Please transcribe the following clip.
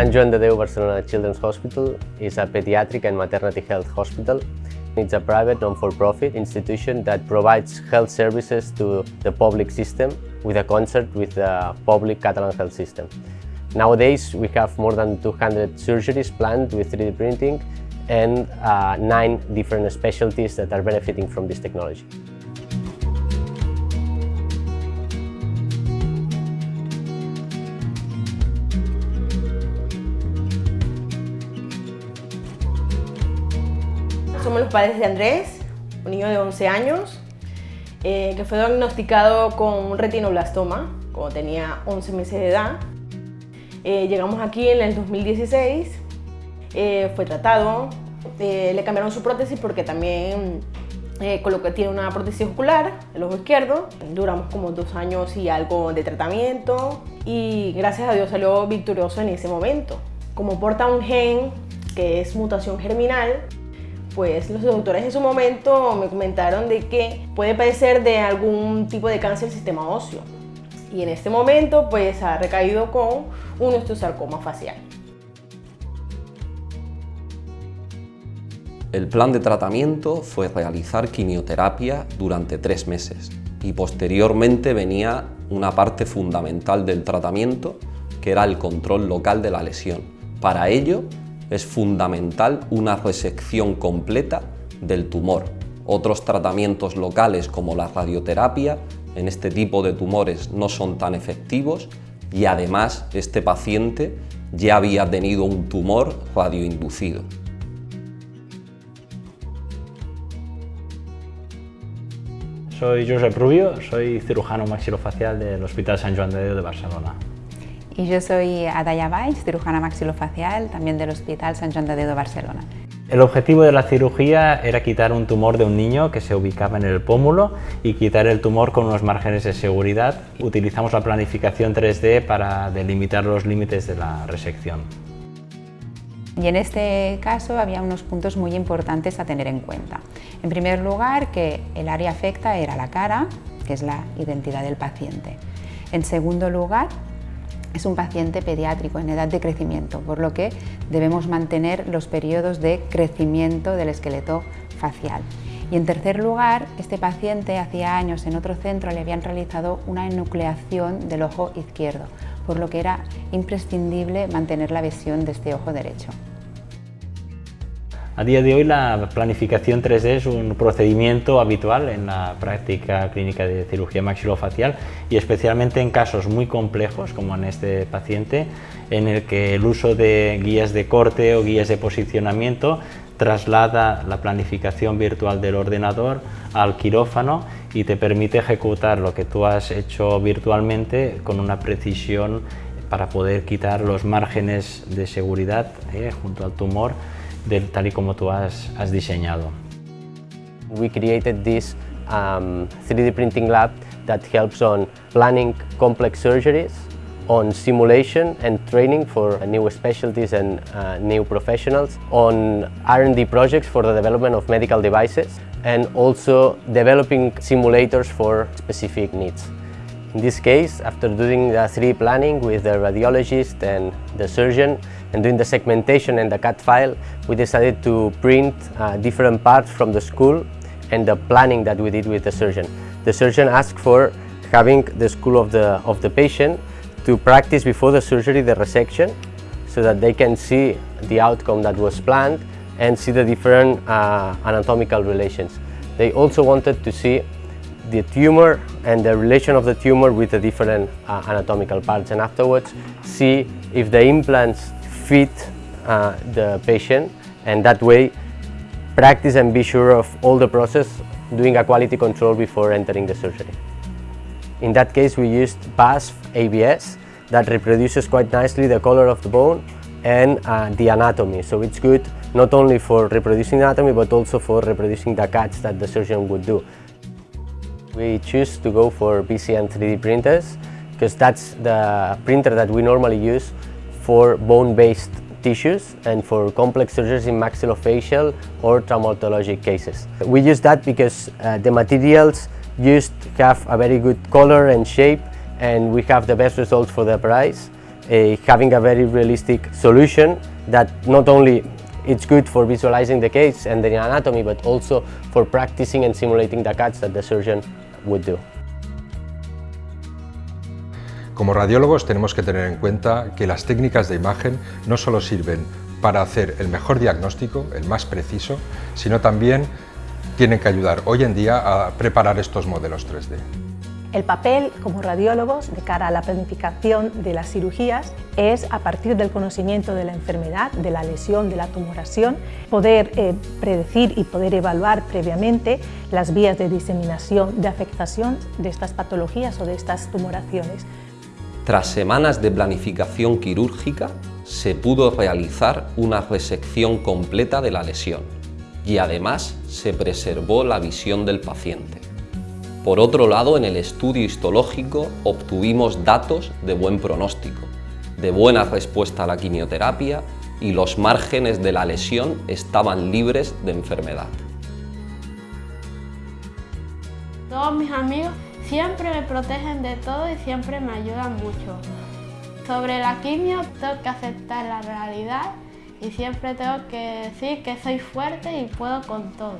Sant Joan de Déu Barcelona Children's Hospital is a pediatric and maternity health hospital. It's a private, non-for-profit institution that provides health services to the public system with a concert with the public Catalan health system. Nowadays, we have more than 200 surgeries planned with 3D printing and uh, nine different specialties that are benefiting from this technology. Somos los padres de Andrés, un niño de 11 años, eh, que fue diagnosticado con un retinoblastoma cuando tenía 11 meses de edad. Eh, llegamos aquí en el 2016, eh, fue tratado, le cambiaron su prótesis porque también tiene una prótesis ocular, el ojo izquierdo. Duramos como dos años y algo de tratamiento y gracias a Dios salió victorioso en ese momento. Como porta un gen que es mutación germinal, pues los doctores en su momento me comentaron de que puede padecer de algún tipo de cáncer del sistema óseo. Y en este momento pues ha recaído con un osteosarcoma facial. El plan de tratamiento fue realizar quimioterapia durante tres meses y posteriormente venía una parte fundamental del tratamiento que era el control local de la lesión. Para ello es fundamental una resección completa del tumor. Otros tratamientos locales como la radioterapia en este tipo de tumores no son tan efectivos y además este paciente ya había tenido un tumor radioinducido. Soy Josep Rubio, soy cirujano maxilofacial del Hospital San Joan de de Barcelona. Y yo soy Adaya Valls, cirujana maxilofacial, también del Hospital de Déu de Barcelona. El objetivo de la cirugía era quitar un tumor de un niño que se ubicaba en el pómulo y quitar el tumor con unos márgenes de seguridad. Utilizamos la planificación 3D para delimitar los límites de la resección. Y en este caso había unos puntos muy importantes a tener en cuenta. En primer lugar, que el área afecta era la cara, que es la identidad del paciente. En segundo lugar, es un paciente pediátrico en edad de crecimiento, por lo que debemos mantener los periodos de crecimiento del esqueleto facial. Y en tercer lugar, este paciente hacía años en otro centro le habían realizado una enucleación del ojo izquierdo, por lo que era imprescindible mantener la visión de este ojo derecho. A día de hoy la planificación 3D es un procedimiento habitual en la práctica clínica de cirugía maxilofacial y especialmente en casos muy complejos como en este paciente en el que el uso de guías de corte o guías de posicionamiento traslada la planificación virtual del ordenador al quirófano y te permite ejecutar lo que tú has hecho virtualmente con una precisión para poder quitar los márgenes de seguridad eh, junto al tumor de tal y como tú has, has diseñado. We created this um, 3D printing lab that helps on planning complex surgeries, on simulation and training for new specialties and uh, new professionals, on R&D projects for the development of medical devices, and also developing simulators for specific needs. In this case, after doing the 3D planning with the radiologist and the surgeon and doing the segmentation and the CAD file, we decided to print uh, different parts from the skull and the planning that we did with the surgeon. The surgeon asked for having the skull of the, of the patient to practice before the surgery the resection so that they can see the outcome that was planned and see the different uh, anatomical relations. They also wanted to see the tumor and the relation of the tumor with the different uh, anatomical parts and afterwards see if the implants fit uh, the patient and that way practice and be sure of all the process doing a quality control before entering the surgery. In that case we used BASF ABS that reproduces quite nicely the color of the bone and uh, the anatomy so it's good not only for reproducing anatomy but also for reproducing the cuts that the surgeon would do. We choose to go for BCN 3D printers because that's the printer that we normally use for bone-based tissues and for complex surgeries in maxillofacial or traumatologic cases. We use that because uh, the materials used have a very good color and shape and we have the best results for the price uh, having a very realistic solution that not only it's good for visualizing the case and the anatomy, but also for practicing and simulating the cuts that the surgeon do. Como radiólogos tenemos que tener en cuenta que las técnicas de imagen no solo sirven para hacer el mejor diagnóstico, el más preciso, sino también tienen que ayudar hoy en día a preparar estos modelos 3D. El papel como radiólogos de cara a la planificación de las cirugías es, a partir del conocimiento de la enfermedad, de la lesión, de la tumoración, poder eh, predecir y poder evaluar previamente las vías de diseminación, de afectación de estas patologías o de estas tumoraciones. Tras semanas de planificación quirúrgica, se pudo realizar una resección completa de la lesión y además se preservó la visión del paciente. Por otro lado, en el estudio histológico obtuvimos datos de buen pronóstico, de buena respuesta a la quimioterapia y los márgenes de la lesión estaban libres de enfermedad. Todos mis amigos siempre me protegen de todo y siempre me ayudan mucho. Sobre la quimio tengo que aceptar la realidad y siempre tengo que decir que soy fuerte y puedo con todo.